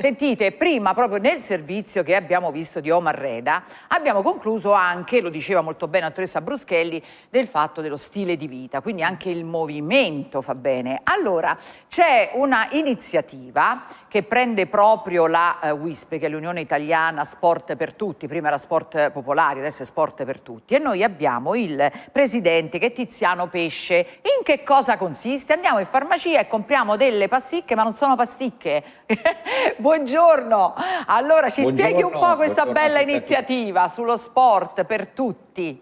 Sentite, prima proprio nel servizio che abbiamo visto di Omar Reda abbiamo concluso anche, lo diceva molto bene la dottoressa Bruschelli, del fatto dello stile di vita, quindi anche il movimento fa bene. Allora, c'è una iniziativa che prende proprio la uh, WISP, che è l'Unione Italiana Sport per Tutti, prima era Sport Popolari, adesso è Sport per Tutti, e noi abbiamo il presidente che è Tiziano Pesce. In che cosa consiste? Andiamo in farmacia e compriamo delle pasticche, ma non sono pasticche. Buongiorno. Allora ci Buongiorno, spieghi un po' questa bella iniziativa sullo sport per tutti.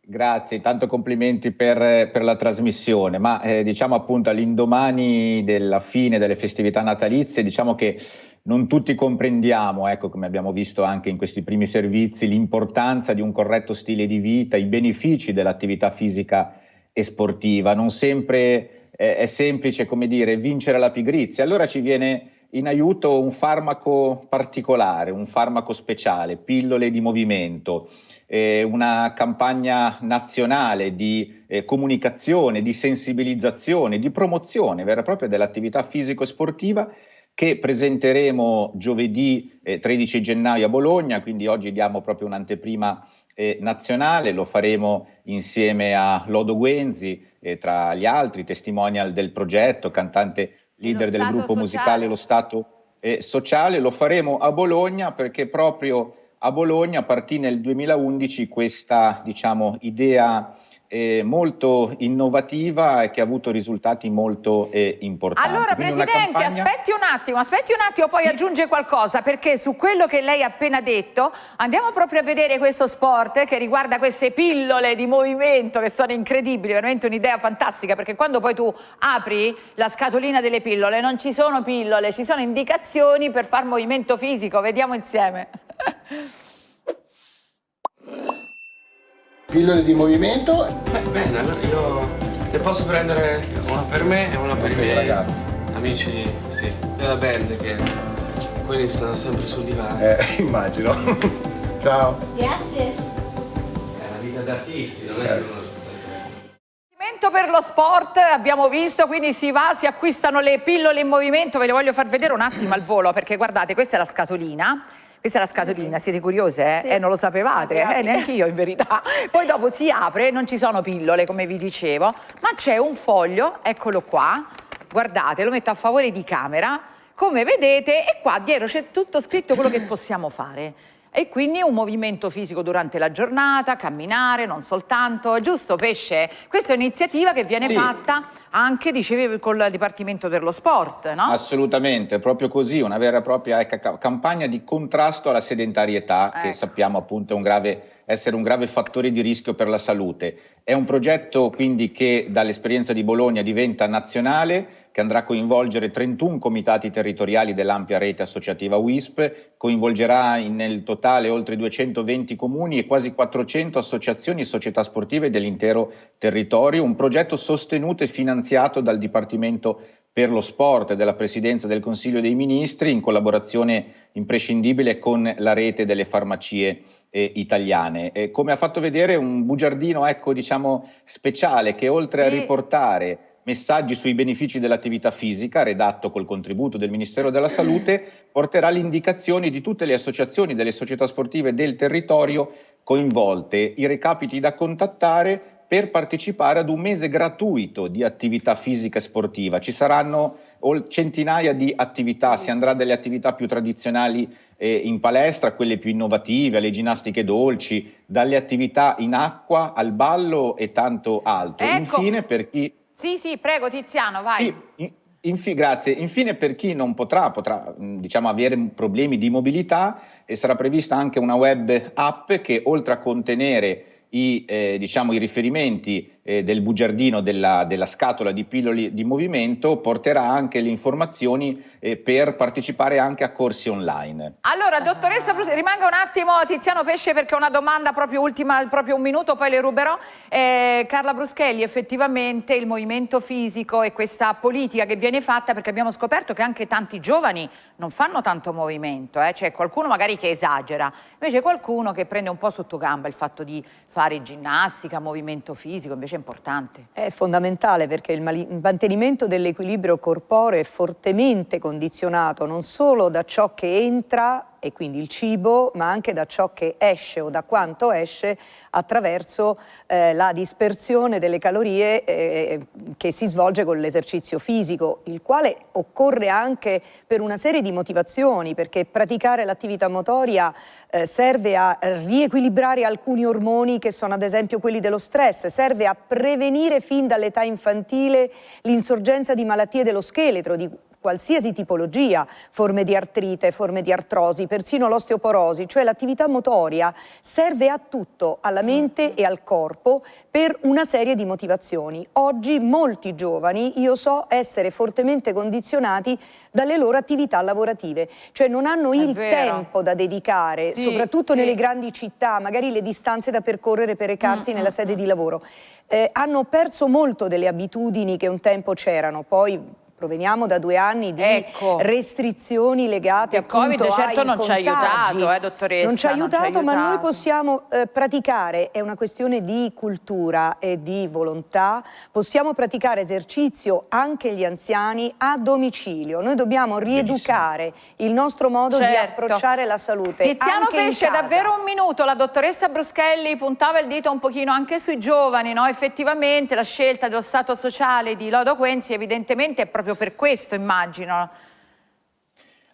Grazie, tanto complimenti per, per la trasmissione, ma eh, diciamo appunto all'indomani della fine delle festività natalizie, diciamo che non tutti comprendiamo, ecco come abbiamo visto anche in questi primi servizi, l'importanza di un corretto stile di vita, i benefici dell'attività fisica e sportiva, non sempre eh, è semplice come dire vincere la pigrizia, allora ci viene in aiuto un farmaco particolare, un farmaco speciale, pillole di movimento, eh, una campagna nazionale di eh, comunicazione, di sensibilizzazione, di promozione vera e propria dell'attività fisico-sportiva che presenteremo giovedì eh, 13 gennaio a Bologna, quindi oggi diamo proprio un'anteprima eh, nazionale, lo faremo insieme a Lodo Guenzi, eh, tra gli altri, testimonial del progetto, cantante leader del gruppo sociale. musicale Lo Stato eh, Sociale. Lo faremo a Bologna perché proprio a Bologna partì nel 2011 questa diciamo, idea eh, molto innovativa e che ha avuto risultati molto eh, importanti. Allora Quindi Presidente, campagna... aspetti un attimo, aspetti un attimo, poi aggiunge qualcosa, perché su quello che lei ha appena detto andiamo proprio a vedere questo sport che riguarda queste pillole di movimento che sono incredibili, veramente un'idea fantastica, perché quando poi tu apri la scatolina delle pillole non ci sono pillole, ci sono indicazioni per far movimento fisico, vediamo insieme. Pillole di movimento? Beh, bene, allora io ne posso prendere una per me e una per i miei ragazzi. amici, sì, della band che quelli stanno sempre sul divano. Eh, immagino. Ciao. Grazie. È la vita d'artisti, non è eh. uno per lo sport abbiamo visto, quindi si va, si acquistano le pillole in movimento, ve le voglio far vedere un attimo al volo perché guardate questa è la scatolina questa è la scatolina, siete curiose? Eh? Sì. eh non lo sapevate? Eh, neanche io in verità. Poi dopo si apre, non ci sono pillole come vi dicevo, ma c'è un foglio, eccolo qua, guardate, lo metto a favore di camera, come vedete, e qua dietro c'è tutto scritto quello che possiamo fare e quindi un movimento fisico durante la giornata, camminare, non soltanto, giusto Pesce? Questa è un'iniziativa che viene sì. fatta anche, dicevi, con il Dipartimento per lo Sport, no? Assolutamente, proprio così, una vera e propria campagna di contrasto alla sedentarietà, ecco. che sappiamo appunto un grave, essere un grave fattore di rischio per la salute. È un progetto quindi che dall'esperienza di Bologna diventa nazionale, che andrà a coinvolgere 31 comitati territoriali dell'ampia rete associativa WISP, coinvolgerà nel totale oltre 220 comuni e quasi 400 associazioni e società sportive dell'intero territorio, un progetto sostenuto e finanziato dal Dipartimento per lo sport della Presidenza del Consiglio dei Ministri in collaborazione imprescindibile con la rete delle farmacie eh, italiane. Eh, come ha fatto vedere un bugiardino ecco, diciamo, speciale che oltre sì. a riportare messaggi sui benefici dell'attività fisica, redatto col contributo del Ministero della Salute, porterà le indicazioni di tutte le associazioni delle società sportive del territorio coinvolte, i recapiti da contattare per partecipare ad un mese gratuito di attività fisica e sportiva. Ci saranno centinaia di attività, si andrà dalle attività più tradizionali eh, in palestra, quelle più innovative, alle ginnastiche dolci, dalle attività in acqua al ballo e tanto altro. Ecco. Infine per chi sì, sì, prego Tiziano, vai. Sì, infi grazie. Infine per chi non potrà, potrà diciamo, avere problemi di mobilità, eh, sarà prevista anche una web app che oltre a contenere i, eh, diciamo, i riferimenti eh, del bugiardino della, della, scatola di pillole di movimento porterà anche le informazioni eh, per partecipare anche a corsi online. Allora, dottoressa, rimanga un attimo Tiziano Pesce perché una domanda proprio ultima, proprio un minuto, poi le ruberò. Eh, Carla Bruschelli, effettivamente il movimento fisico e questa politica che viene fatta, perché abbiamo scoperto che anche tanti giovani non fanno tanto movimento, eh? c'è qualcuno magari che esagera, invece qualcuno che prende un po' sotto gamba il fatto di fare ginnastica, movimento fisico, invece invece è importante. È fondamentale perché il, mantenimento dell'equilibrio corporeo è fortemente condizionato non solo da ciò che entra e quindi il cibo, ma anche da ciò che esce o da quanto esce attraverso eh, la dispersione delle calorie eh, che si svolge con l'esercizio fisico, il quale occorre anche per una serie di motivazioni, perché praticare l'attività motoria eh, serve a riequilibrare alcuni ormoni che sono ad esempio quelli dello stress, serve a prevenire fin dall'età infantile l'insorgenza di malattie dello scheletro, di qualsiasi tipologia, forme di artrite, forme di artrosi, persino l'osteoporosi, cioè l'attività motoria serve a tutto, alla mente e al corpo per una serie di motivazioni. Oggi molti giovani, io so, essere fortemente condizionati dalle loro attività lavorative, cioè non hanno È il vero. tempo da dedicare, sì, soprattutto sì. nelle grandi città, magari le distanze da percorrere per recarsi mm, nella mm, sede mm. di lavoro. Eh, hanno perso molto delle abitudini che un tempo c'erano, poi proveniamo da due anni di ecco. restrizioni legate Il Covid certo non ci ha aiutato, eh, dottoressa. Non ci ha aiutato, aiutato, ma noi possiamo eh, praticare, è una questione di cultura e di volontà, possiamo praticare esercizio anche gli anziani a domicilio. Noi dobbiamo rieducare Benissimo. il nostro modo certo. di approcciare la salute. Tiziano Pesce, davvero un minuto, la dottoressa Bruschelli puntava il dito un pochino anche sui giovani, no? effettivamente la scelta dello Stato sociale di Lodo Quenzi evidentemente è proprio proprio per questo, immagino.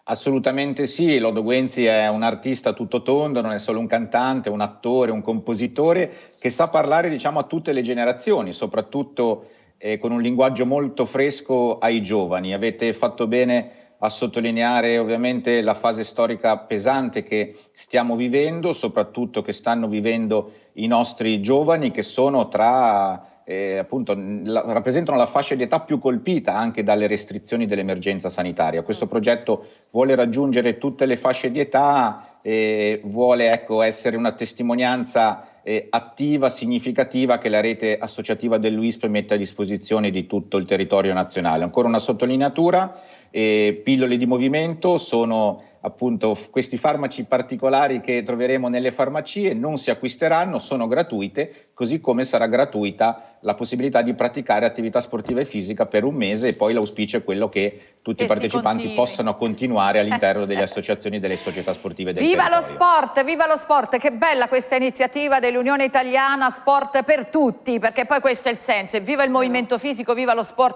Assolutamente sì, Lodo Guenzi è un artista tutto tondo, non è solo un cantante, un attore, un compositore che sa parlare diciamo, a tutte le generazioni, soprattutto eh, con un linguaggio molto fresco ai giovani. Avete fatto bene a sottolineare ovviamente la fase storica pesante che stiamo vivendo, soprattutto che stanno vivendo i nostri giovani che sono tra eh, appunto la, rappresentano la fascia di età più colpita anche dalle restrizioni dell'emergenza sanitaria. Questo progetto vuole raggiungere tutte le fasce di età e vuole ecco, essere una testimonianza eh, attiva, significativa che la rete associativa dell'UISP mette a disposizione di tutto il territorio nazionale. Ancora una sottolineatura, eh, pillole di movimento sono appunto questi farmaci particolari che troveremo nelle farmacie non si acquisteranno, sono gratuite, così come sarà gratuita la possibilità di praticare attività sportiva e fisica per un mese e poi l'auspicio è quello che tutti e i partecipanti possano continuare all'interno delle associazioni e delle società sportive del Viva territorio. lo sport, viva lo sport, che bella questa iniziativa dell'Unione Italiana Sport per tutti, perché poi questo è il senso, viva il movimento fisico, viva lo sport.